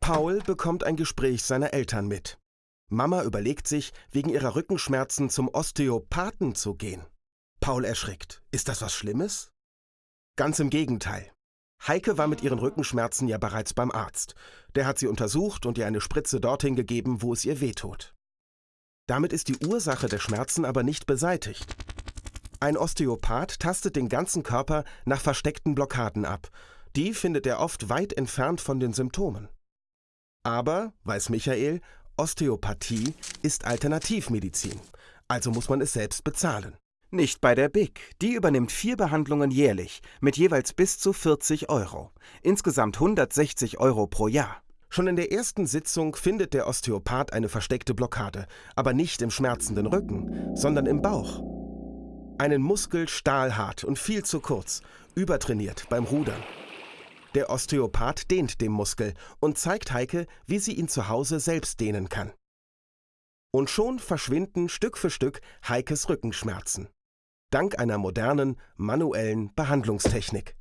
Paul bekommt ein Gespräch seiner Eltern mit. Mama überlegt sich, wegen ihrer Rückenschmerzen zum Osteopathen zu gehen. Paul erschrickt. Ist das was Schlimmes? Ganz im Gegenteil. Heike war mit ihren Rückenschmerzen ja bereits beim Arzt. Der hat sie untersucht und ihr eine Spritze dorthin gegeben, wo es ihr wehtut. Damit ist die Ursache der Schmerzen aber nicht beseitigt. Ein Osteopath tastet den ganzen Körper nach versteckten Blockaden ab. Die findet er oft weit entfernt von den Symptomen. Aber, weiß Michael, Osteopathie ist Alternativmedizin, also muss man es selbst bezahlen. Nicht bei der BIC. Die übernimmt vier Behandlungen jährlich mit jeweils bis zu 40 Euro. Insgesamt 160 Euro pro Jahr. Schon in der ersten Sitzung findet der Osteopath eine versteckte Blockade, aber nicht im schmerzenden Rücken, sondern im Bauch. Einen Muskel stahlhart und viel zu kurz, übertrainiert beim Rudern. Der Osteopath dehnt den Muskel und zeigt Heike, wie sie ihn zu Hause selbst dehnen kann. Und schon verschwinden Stück für Stück Heikes Rückenschmerzen. Dank einer modernen, manuellen Behandlungstechnik.